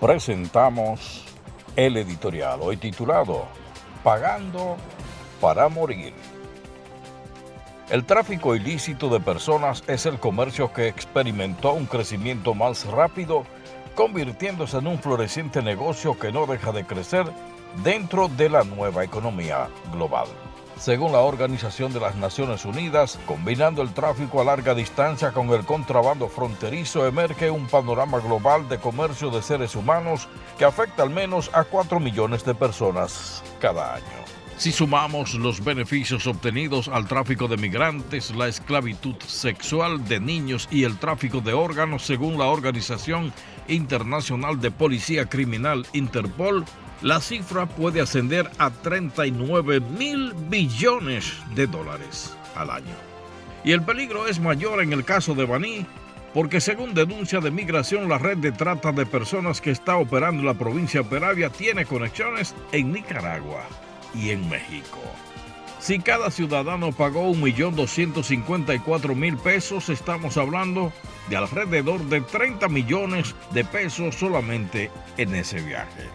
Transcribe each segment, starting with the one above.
presentamos el editorial hoy titulado Pagando para morir. El tráfico ilícito de personas es el comercio que experimentó un crecimiento más rápido, convirtiéndose en un floreciente negocio que no deja de crecer dentro de la nueva economía global según la Organización de las Naciones Unidas, combinando el tráfico a larga distancia con el contrabando fronterizo, emerge un panorama global de comercio de seres humanos que afecta al menos a 4 millones de personas cada año. Si sumamos los beneficios obtenidos al tráfico de migrantes, la esclavitud sexual de niños y el tráfico de órganos, según la Organización Internacional de Policía Criminal Interpol, la cifra puede ascender a 39 mil billones de dólares al año. Y el peligro es mayor en el caso de Baní, porque según denuncia de migración, la red de trata de personas que está operando en la provincia de Peravia tiene conexiones en Nicaragua y en México. Si cada ciudadano pagó 1.254.000 pesos, estamos hablando de alrededor de 30 millones de pesos solamente en ese viaje.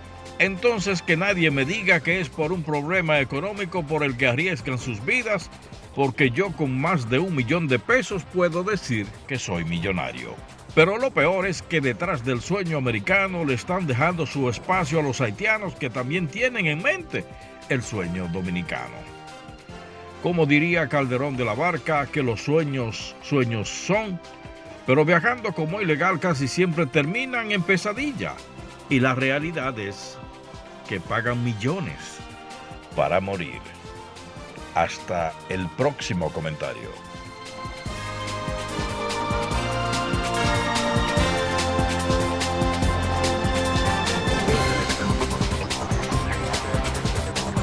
Entonces que nadie me diga que es por un problema económico por el que arriesgan sus vidas, porque yo con más de un millón de pesos puedo decir que soy millonario. Pero lo peor es que detrás del sueño americano le están dejando su espacio a los haitianos que también tienen en mente el sueño dominicano. Como diría Calderón de la Barca, que los sueños, sueños son, pero viajando como ilegal casi siempre terminan en pesadilla. Y la realidad es que pagan millones para morir. Hasta el próximo comentario.